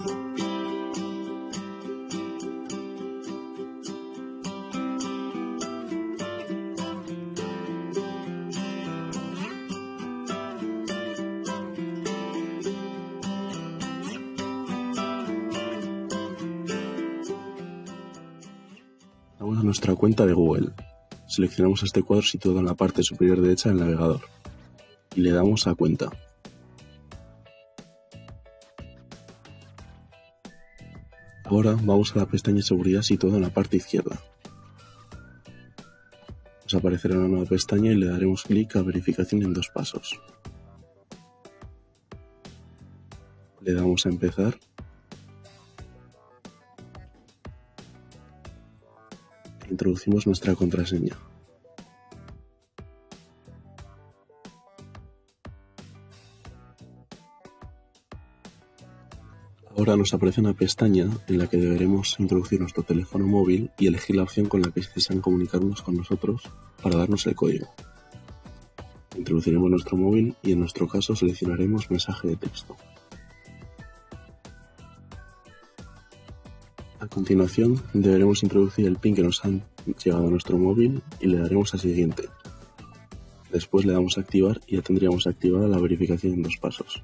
Vamos a nuestra cuenta de Google. Seleccionamos este cuadro situado en la parte superior derecha del navegador y le damos a Cuenta. Ahora vamos a la pestaña Seguridad situada en la parte izquierda. Nos aparecerá una nueva pestaña y le daremos clic a Verificación en dos pasos. Le damos a Empezar e introducimos nuestra contraseña. Ahora nos aparece una pestaña en la que deberemos introducir nuestro teléfono móvil y elegir la opción con la que desean comunicarnos con nosotros para darnos el código. Introduciremos nuestro móvil y en nuestro caso seleccionaremos mensaje de texto. A continuación deberemos introducir el PIN que nos han llegado a nuestro móvil y le daremos a siguiente. Después le damos a activar y ya tendríamos activada la verificación en dos pasos.